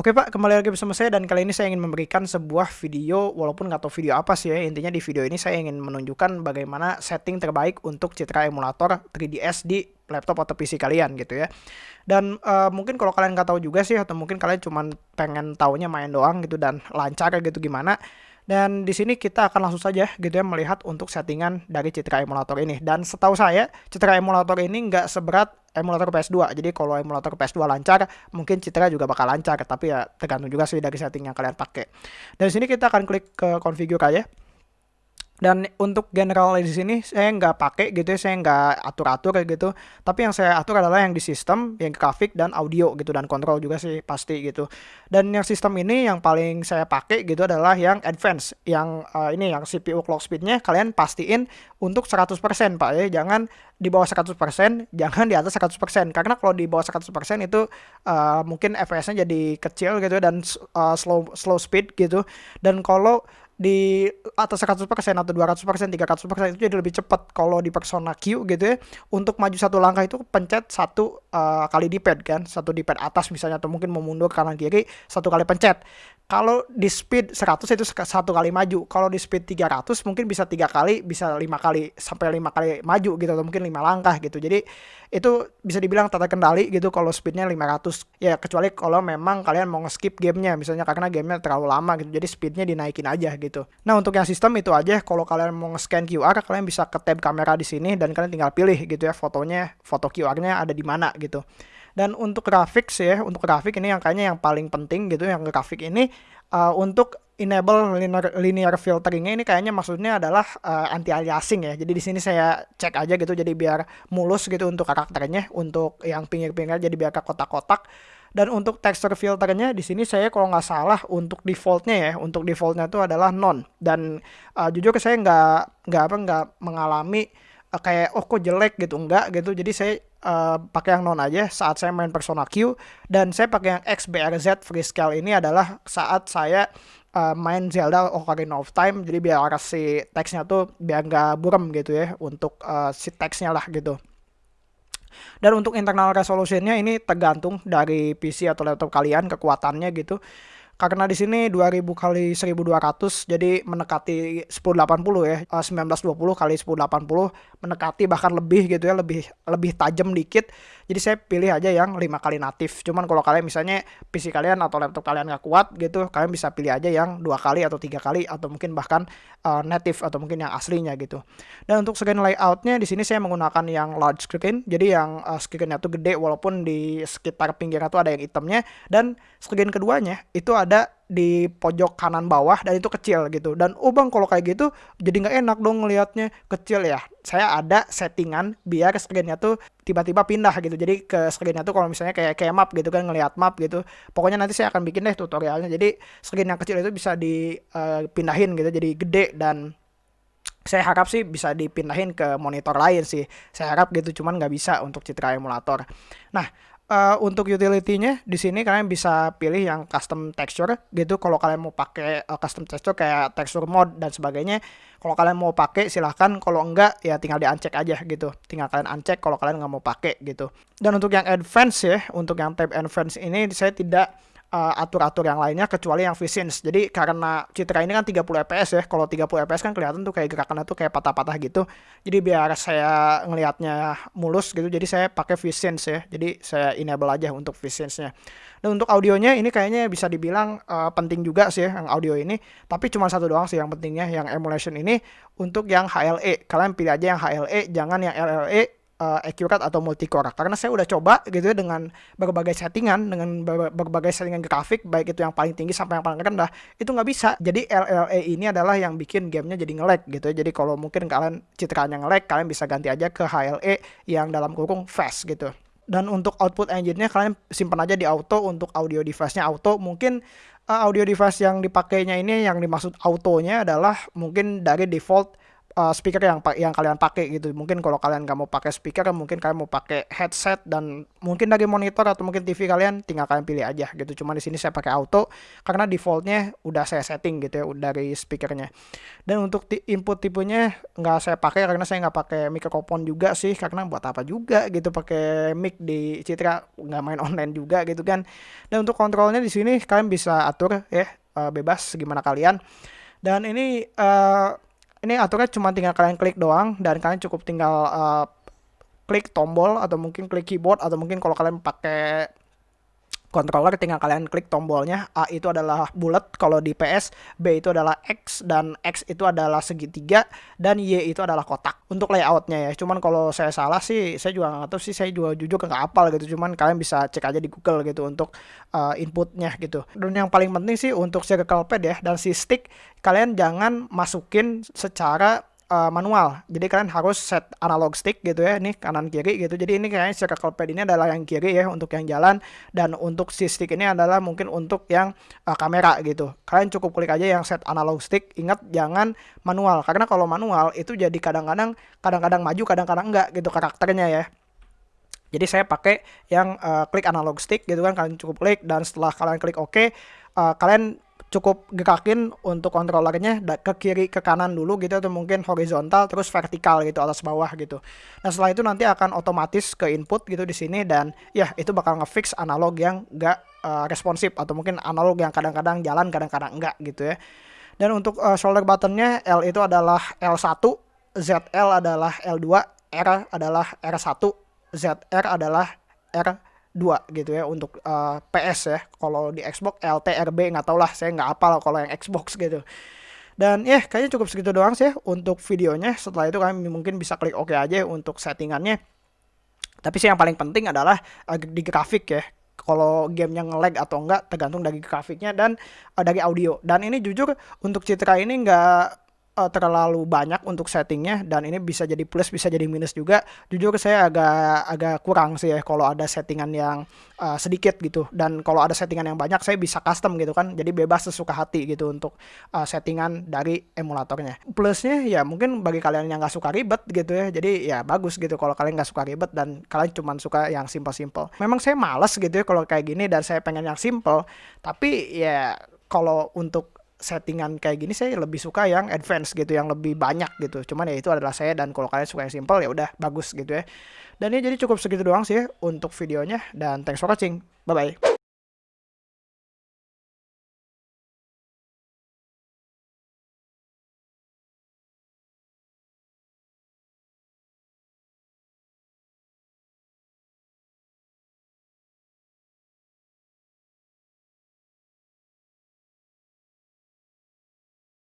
Oke Pak, kembali lagi bersama saya dan kali ini saya ingin memberikan sebuah video walaupun nggak tahu video apa sih ya. Intinya di video ini saya ingin menunjukkan bagaimana setting terbaik untuk citra emulator 3ds di laptop atau PC kalian gitu ya. Dan uh, mungkin kalau kalian nggak tahu juga sih atau mungkin kalian cuma pengen taunya main doang gitu dan lancar gitu gimana dan di sini kita akan langsung saja gitu ya melihat untuk settingan dari Citra emulator ini. Dan setahu saya Citra emulator ini nggak seberat emulator PS2. Jadi kalau emulator PS2 lancar, mungkin Citra juga bakal lancar. Tapi ya tergantung juga sih dari setting yang kalian pakai. Dan di sini kita akan klik ke configure aja. Dan untuk general di sini saya nggak pakai gitu ya, saya nggak atur-atur gitu. Tapi yang saya atur adalah yang di sistem, yang grafik dan audio gitu dan kontrol juga sih pasti gitu. Dan yang sistem ini yang paling saya pakai gitu adalah yang advance, yang uh, ini yang CPU clock speednya kalian pastiin untuk 100% Pak ya. Jangan di bawah 100%, jangan di atas 100%. Karena kalau di bawah 100% itu uh, mungkin FPS-nya jadi kecil gitu dan uh, slow slow speed gitu. Dan kalau di atas 100% atau 200%, 300% itu jadi lebih cepat kalau di Persona Q gitu ya. Untuk maju satu langkah itu pencet satu uh, kali di pad kan, satu di pad atas misalnya atau mungkin mau mundur kanan kiri satu kali pencet. Kalau di speed 100 itu satu kali maju. Kalau di speed 300 mungkin bisa tiga kali, bisa lima kali sampai lima kali maju gitu atau mungkin lima langkah gitu. Jadi itu bisa dibilang tata kendali gitu kalau speednya 500 ya kecuali kalau memang kalian mau nge-skip gamenya misalnya karena gamenya terlalu lama gitu jadi speednya dinaikin aja gitu nah untuk yang sistem itu aja kalau kalian mau nge-scan QR kalian bisa ke tab kamera di sini dan kalian tinggal pilih gitu ya fotonya foto QR-nya ada di mana gitu dan untuk grafik sih ya, untuk grafik ini yang kayaknya yang paling penting gitu yang grafik ini uh, untuk enable linear, linear filteringnya ini kayaknya maksudnya adalah uh, anti aliasing ya. Jadi di sini saya cek aja gitu jadi biar mulus gitu untuk karakternya, untuk yang pinggir-pinggir jadi biar ke kotak-kotak. Dan untuk texture filternya di sini saya kalau nggak salah untuk defaultnya ya, untuk defaultnya itu adalah non. Dan uh, jujur saya nggak nggak apa nggak mengalami uh, kayak oh kok jelek? gitu. Enggak gitu. Jadi saya uh, pakai yang non aja saat saya main Persona Q. Dan saya pakai yang XBRZ Freescale ini adalah saat saya uh, main Zelda Ocarina of Time. Jadi biar si teksnya tuh biar nggak buram gitu ya untuk uh, si teksnya lah gitu dan untuk internal resolutionnya ini tergantung dari PC atau laptop kalian kekuatannya gitu karena di sini 2000 kali 1200 jadi mendekati 1080 ya. 1920 eh, kali 1080 mendekati bahkan lebih gitu ya lebih lebih tajam dikit. Jadi saya pilih aja yang 5 kali natif. Cuman kalau kalian misalnya PC kalian atau laptop kalian nggak kuat gitu kalian bisa pilih aja yang dua kali atau tiga kali atau mungkin bahkan uh, native atau mungkin yang aslinya gitu. Dan untuk screen layoutnya di sini saya menggunakan yang large screen. Jadi yang uh, screennya tuh gede walaupun di sekitar pinggirnya tuh ada yang hitamnya. Dan screen keduanya itu ada ada di pojok kanan bawah dan itu kecil gitu. Dan oh bang kalau kayak gitu jadi nggak enak dong ngelihatnya kecil ya. Saya ada settingan biar screennya tuh tiba-tiba pindah gitu. Jadi ke screennya tuh kalau misalnya kayak kayak map gitu kan ngelihat map gitu. Pokoknya nanti saya akan bikin deh tutorialnya. Jadi screen yang kecil itu bisa dipindahin uh, gitu. Jadi gede dan saya harap sih bisa dipindahin ke monitor lain sih. Saya harap gitu cuman nggak bisa untuk citra emulator. Nah uh, untuk utility-nya di sini kalian bisa pilih yang custom texture gitu. Kalau kalian mau pakai uh, custom texture kayak texture mode dan sebagainya kalau kalian mau pakai silahkan. Kalau enggak ya tinggal di uncheck aja gitu. Tinggal kalian uncheck kalau kalian nggak mau pakai gitu. Dan untuk yang advance ya untuk yang tab advance ini saya tidak uh, atur-atur yang lainnya kecuali yang VSync. Jadi karena Citra ini kan 30 fps ya. Kalau 30 fps kan kelihatan tuh kayak gerakannya tuh kayak patah-patah gitu. Jadi biar saya ngelihatnya mulus gitu. Jadi saya pakai VSync ya. Jadi saya enable aja untuk VSync-nya. Dan untuk audionya ini kayaknya bisa dibilang uh, penting juga sih ya, yang audio ini. Tapi cuma satu doang sih yang pentingnya yang emulation ini untuk yang HLE. Kalian pilih aja yang HLE, jangan yang LLE uh, accurate atau multicore. Karena saya udah coba gitu ya dengan berbagai settingan dengan berbagai settingan grafik baik itu yang paling tinggi sampai yang paling rendah itu nggak bisa. Jadi LLE ini adalah yang bikin gamenya jadi nge-lag gitu ya. Jadi kalau mungkin kalian citranya nge-lag kalian bisa ganti aja ke HLE yang dalam kurung fast gitu. Dan untuk output engine-nya kalian simpan aja di auto. Untuk audio device-nya auto mungkin uh, audio device yang dipakainya ini yang dimaksud autonya adalah mungkin dari default uh, speaker yang yang kalian pakai gitu. Mungkin kalau kalian nggak mau pakai speaker, mungkin kalian mau pakai headset dan mungkin dari monitor atau mungkin TV kalian tinggal kalian pilih aja gitu. Cuma di sini saya pakai auto karena defaultnya udah saya setting gitu ya dari speakernya. Dan untuk input tipenya nggak saya pakai karena saya nggak pakai mikrofon juga sih karena buat apa juga gitu pakai mic di Citra nggak main online juga gitu kan. Dan untuk kontrolnya di sini kalian bisa atur ya uh, bebas gimana kalian. Dan ini uh, ini aturannya cuma tinggal kalian klik doang dan kalian cukup tinggal uh, klik tombol atau mungkin klik keyboard atau mungkin kalau kalian pakai controller tinggal kalian klik tombolnya. A itu adalah bulat kalau di PS B itu adalah X dan X itu adalah segitiga dan Y itu adalah kotak untuk layoutnya ya. Cuman kalau saya salah sih saya juga nggak tahu sih saya juga jujur nggak apal gitu. Cuman kalian bisa cek aja di Google gitu untuk uh, inputnya gitu. Dan yang paling penting sih untuk circle pad ya dan si stick kalian jangan masukin secara uh, manual. Jadi kalian harus set analog stick gitu ya, ini kanan kiri gitu. Jadi ini kayaknya circle pad ini adalah yang kiri ya untuk yang jalan dan untuk si stick ini adalah mungkin untuk yang uh, kamera gitu. Kalian cukup klik aja yang set analog stick. Ingat jangan manual karena kalau manual itu jadi kadang-kadang kadang-kadang maju, kadang-kadang enggak gitu karakternya ya. Jadi saya pakai yang uh, klik analog stick gitu kan kalian cukup klik dan setelah kalian klik oke OK, uh, kalian cukup gerakin untuk kontrolernya ke kiri ke kanan dulu gitu atau mungkin horizontal terus vertikal gitu atas bawah gitu. Nah setelah itu nanti akan otomatis ke input gitu di sini dan ya itu bakal ngefix analog yang enggak uh, responsif atau mungkin analog yang kadang-kadang jalan kadang-kadang enggak gitu ya. Dan untuk uh, shoulder buttonnya L itu adalah L1, ZL adalah L2, R adalah R1, ZR adalah R dua gitu ya untuk uh, eh, PS ya. Kalau di Xbox LTRB nggak tau lah, saya nggak apal kalau yang Xbox gitu. Dan ya kayaknya cukup segitu doang sih ya untuk videonya. Setelah itu kalian mungkin bisa klik OK aja untuk settingannya. Tapi sih yang paling penting adalah uh, di grafik ya. Kalau gamenya nge-lag atau enggak tergantung dari grafiknya dan uh, dari audio. Dan ini jujur untuk Citra ini nggak uh, terlalu banyak untuk settingnya dan ini bisa jadi plus bisa jadi minus juga. Jujur saya agak agak kurang sih ya kalau ada settingan yang uh, sedikit gitu. Dan kalau ada settingan yang banyak saya bisa custom gitu kan. Jadi bebas sesuka hati gitu untuk uh, settingan dari emulatornya. Plusnya ya mungkin bagi kalian yang nggak suka ribet gitu ya. Jadi ya bagus gitu kalau kalian nggak suka ribet dan kalian cuma suka yang simple-simple. Memang saya males gitu ya kalau kayak gini dan saya pengen yang simple. Tapi ya kalau untuk settingan kayak gini saya lebih suka yang advance gitu yang lebih banyak gitu. Cuman ya itu adalah saya dan kalau kalian suka yang simple ya udah bagus gitu ya. Dan ini jadi cukup segitu doang sih ya untuk videonya dan thanks for watching. Bye bye